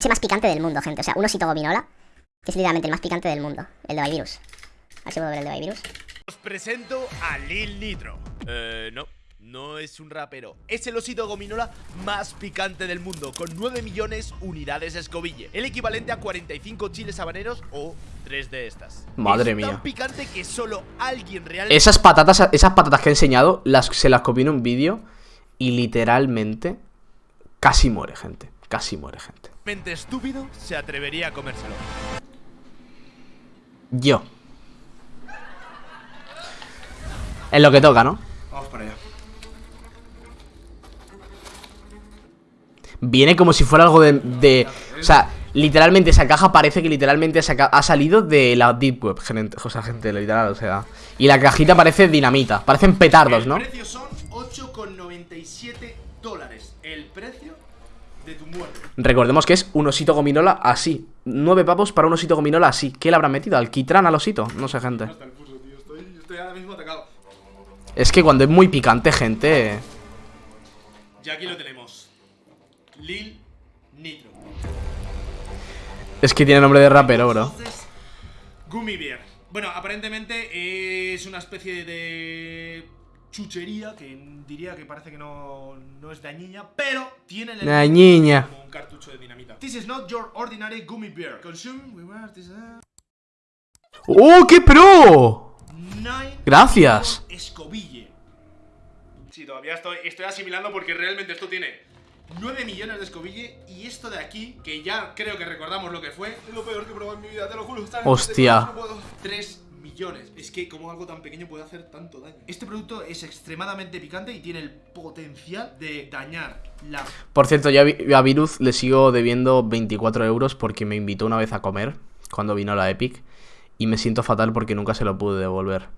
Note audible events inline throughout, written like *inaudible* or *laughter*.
Es más picante del mundo, gente. O sea, un osito gominola, que es literalmente el más picante del mundo. El de Virus. A ver si puedo ver el de Virus. Os presento a Lil Nitro. Eh, no. No es un rapero, es el osito gominola más picante del mundo, con 9 millones unidades escobille, el equivalente a 45 chiles habaneros o 3 de estas. Madre es mía. tan picante que solo alguien realmente Esas patatas, esas patatas que he enseñado, las, se las copié en un vídeo y literalmente casi muere gente. Casi muere gente. Estúpido se atrevería a comérselo. Yo. Es lo que toca, ¿no? Vamos para allá. Viene como si fuera algo de... de- o sea, literalmente esa caja parece que literalmente saca- ha salido de la Deep Web, gente, o sea, gente, literal, o sea... Y la cajita parece dinamita, parecen petardos, ¿no? El precio son 8,97 dólares. El precio. Recordemos que es un osito gominola así. Nueve pavos para un osito gominola así. ¿Qué le habrá metido? ¿Alquitrán al osito? No sé, gente. Es que cuando es muy picante, gente... Y aquí lo tenemos. Lil Nitro. Es que tiene nombre de rapero, bro. Gummy Bear. Bueno, aparentemente es una especie de chuchería que diría que parece que no, no es dañina, pero tiene el Dañiña. como un cartucho de dinamita. This is not your ordinary gummy bear. Consume with this ¡Oh, qué pro! nine Gracias. escobille. Sí, todavía estoy, estoy asimilando porque realmente esto tiene 9 millones de escobille y esto de aquí, que ya creo que recordamos lo que fue, es lo peor que he probado en mi vida, te lo juro. Hostia. no puedo. 3 millones. Es que como algo tan pequeño puede hacer tanto daño. Este producto es extremadamente picante y tiene el potencial de dañar la Por cierto, yo a Vi- a Viruz le sigo debiendo 24 euros porque me invitó una vez a comer cuando vino la Epic. Y me siento fatal porque nunca se lo pude devolver.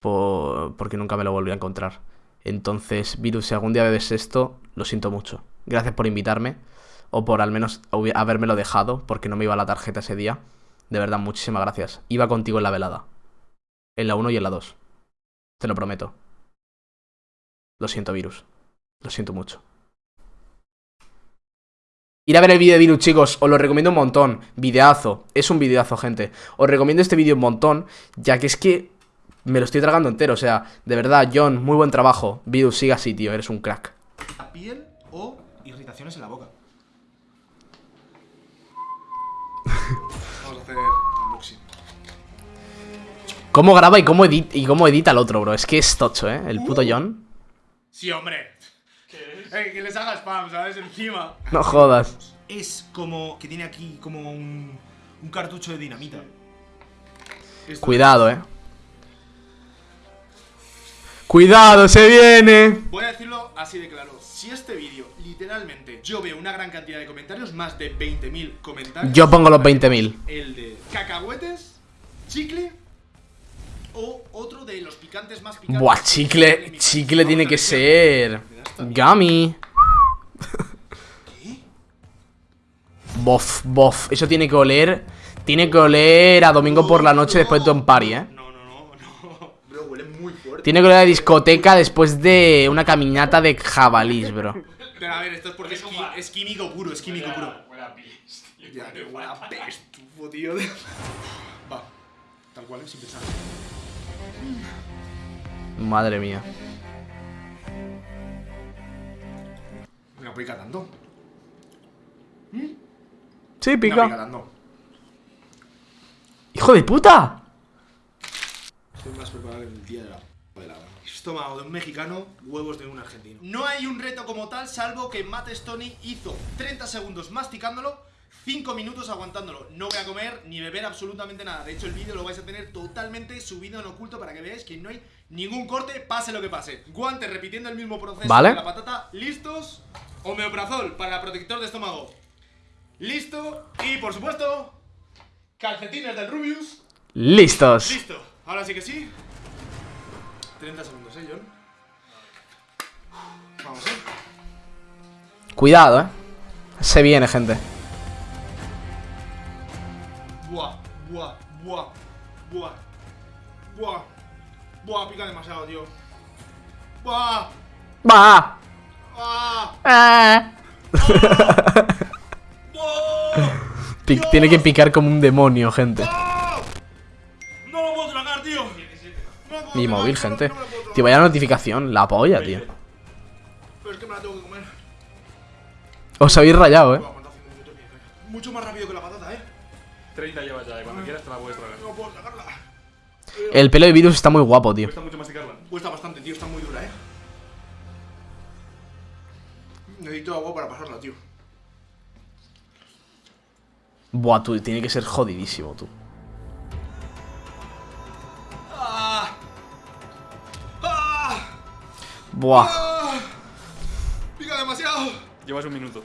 Por- porque nunca me lo volví a encontrar. Entonces, Virus, si algún día ves esto, lo siento mucho. Gracias por invitarme. O por al menos habérmelo dejado, porque no me iba la tarjeta ese día. De verdad, muchísimas gracias. Iba contigo en la velada. En la 1 y en la 2. Te lo prometo. Lo siento, Virus. Lo siento mucho. Ir a ver el vídeo de Virus, chicos, os lo recomiendo un montón. Videazo, es un videazo, gente. Os recomiendo este vídeo un montón, ya que es que me lo estoy tragando entero. O sea, de verdad, John, muy buen trabajo. Virus, siga así, tío, eres un crack. piel o irritaciones en la boca. Vamos a hacer unboxing. ¿Cómo graba y cómo, edit y cómo edita el otro, bro? Es que es tocho, ¿eh? El puto John. Sí, hombre. Eh, que les haga spam, ¿sabes? Encima. No jodas. Es como que tiene aquí como un, un cartucho de dinamita. Esto- Cuidado, ¿eh? Cuidado, se viene. Voy a decirlo así de claro. Si este vídeo, literalmente, yo veo una gran cantidad de comentarios, más de 20.000 comentarios. Yo pongo los 20.000. El de cacahuetes, chicle o otro de los picantes más picantes. Buah, chicle. Chicle tiene que ser. Gummy. Bof, bof. Eso tiene que oler. Tiene que oler a domingo por la noche después de un party, ¿eh? No, no, no, no. Bro, huele muy fuerte. Tiene que oler a discoteca después de una caminata de jabalís, bro. Pero a ver, esto es porque es, qui- es químico puro, es químico puro. Ya, que huele a pestufo, tío. *laughs* Va, tal cual, sin pensar. Madre mía. Venga, pica tanto. Sí, pica pica. tanto. ¡Hijo de puta! Estoy más preparado que el día de la. Estómago de un mexicano, huevos de un argentino. No hay un reto como tal, salvo que Matt Stoney hizo 30 segundos masticándolo, 5 minutos aguantándolo. No voy a comer ni beber absolutamente nada. De hecho, el vídeo lo vais a tener totalmente subido en oculto para que veáis que no hay ningún corte, pase lo que pase. Guantes repitiendo el mismo proceso Vale. de la patata, listos. Homeoprazol para protector de estómago. Listo. Y por supuesto, calcetines del Rubius. Listos. Listo, ahora sí que sí. 30 segundos, ¿eh, John? Vamos, ¿eh? Cuidado, eh. Se viene, gente. Buah, buah, buah, buah, buah, buah, pica demasiado, tío. Buah, Va. ah, Ah. *laughs* Pi- tiene que picar como un demonio, gente. Mi móvil, gente. Tío, vaya notificación. La polla, tío. Pero es que me la tengo que comer. Os habéis rayado, eh. Mucho más rápido que la patata, eh. 30 llevas ya, y cuando quieras te la puedes tragar. No puedo tragarla. El pelo de virus está muy guapo, tío. Cuesta mucho masticarla. Cuesta bastante, tío. Está muy dura, eh. Necesito agua para pasarla, tío. Buah, tú, tiene que ser jodidísimo, tú. Buah. ¡Ah! Pica demasiado. Llevas un minuto.